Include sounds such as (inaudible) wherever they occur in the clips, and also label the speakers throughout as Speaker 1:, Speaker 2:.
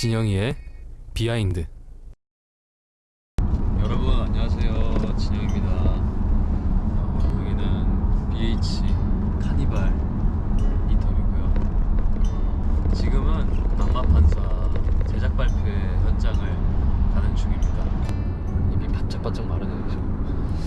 Speaker 1: 진영이의 behind. 여러분 안녕하세요. 진영입니다. 어, 여기는 BH 카니발 인터뷰고요. 지금은 악마판사 제작 발표 현장을 가는 중입니다. 입이 바짝바짝 마르네요 지금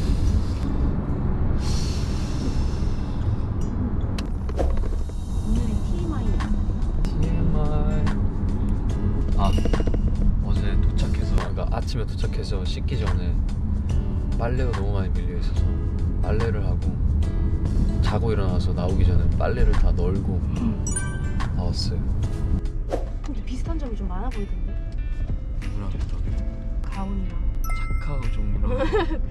Speaker 1: 어제 도착해서 그러니까 아침에 도착해서 씻기 전에 빨래가 너무 많이 밀려 있어서 빨래를 하고 자고 일어나서 나오기 전에 빨래를 다 널고 나왔어요.
Speaker 2: 근데 비슷한 점이 좀 많아 보이던데?
Speaker 1: 누구랑 비슷하게
Speaker 2: 가온이랑.
Speaker 1: 착하고 종류랑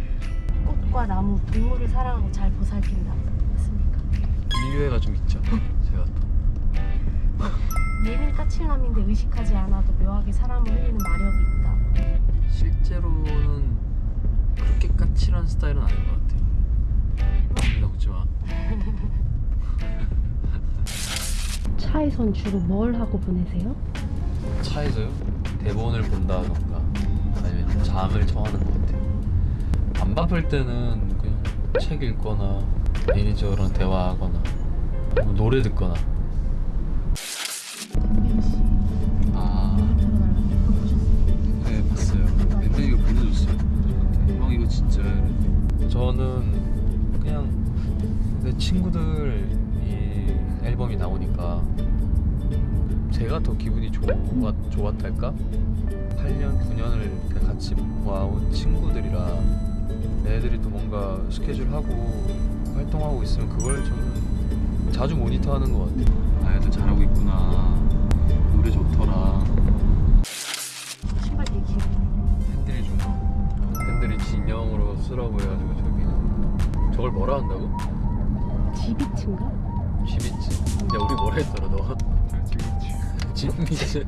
Speaker 1: (laughs)
Speaker 2: 꽃과 나무 동물을 사랑하고 잘 보살핀다. 맞습니까?
Speaker 1: 인류애가 좀 있죠 제가 또 (laughs)
Speaker 2: 예민 까칠남인데 의식하지 않아도 묘하게 사람을 흘리는 마력이 있다.
Speaker 1: 실제로는 그렇게 까칠한 스타일은 아닌 것 같아요. 여기다 웃지마 (laughs)
Speaker 2: 차에선 주로 뭘 하고 보내세요?
Speaker 1: 차에서요? 대본을 본다던가 아니면 잠을 청하는 것 같아요. 안 바쁠 때는 그냥 책 읽거나 매니저랑 대화하거나 뭐 노래 듣거나 저는 그냥 내 친구들 이 앨범이 나오니까 제가 더 기분이 좋았, 좋았달까? 8년, 9년을 같이 모아온 친구들이라 애들이 또 뭔가 스케줄 하고 활동하고 있으면 그걸 저는 자주 모니터하는 것 같아요. 아 애들 잘하고 있구나. 노래 좋더라 쓰라고 해가지고 저기 저걸 뭐라 한다고?
Speaker 2: 지비츠인가?
Speaker 1: 지비츠 야 우리 뭐라 했더라 너? 지비츠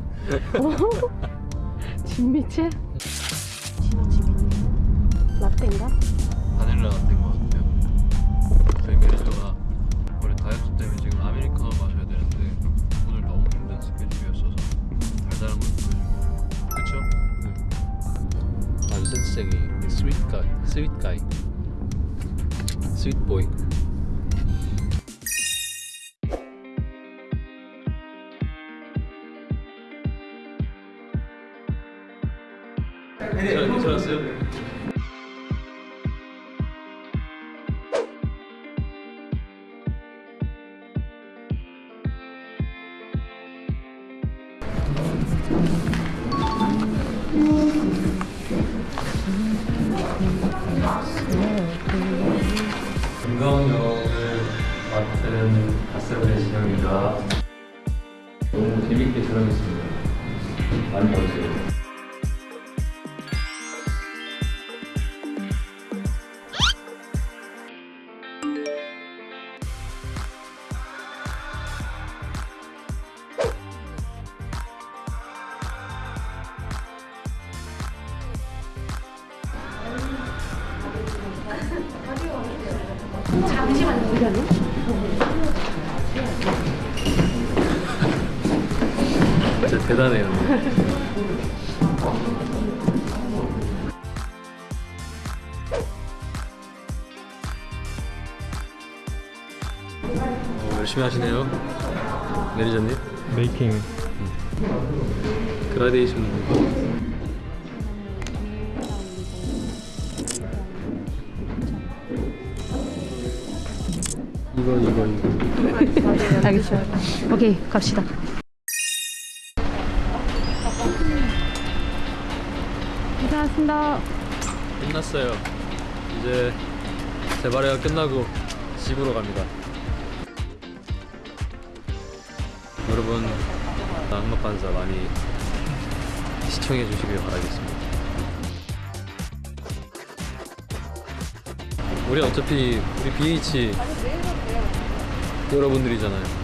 Speaker 2: 진미채? 진호 지비츠 라떼인가?
Speaker 1: 바닐라 같은 거 같아 응 아주 센스쟁이 스윗 가이 스윗 가이 스윗 보이 네, 괜찮았어요? 김광영을 맡은 가스레 진영입니다. 너무 재밌게 촬영했습니다. 많이 봐주세요.
Speaker 2: 잠시만요?
Speaker 1: 진짜 대단해요. 어, 열심히 하시네요. 매니저님.
Speaker 3: 메이킹
Speaker 1: 그라데이션. 이거 이거 이거.
Speaker 2: 알겠어요 오케이 갑시다 고생하셨습니다
Speaker 1: 끝났어요. 이제 재발회가 끝나고 집으로 갑니다. 여러분 악마판사 많이 시청해 주시길 바라겠습니다. 우리 어차피 우리 BH 여러분들이잖아요.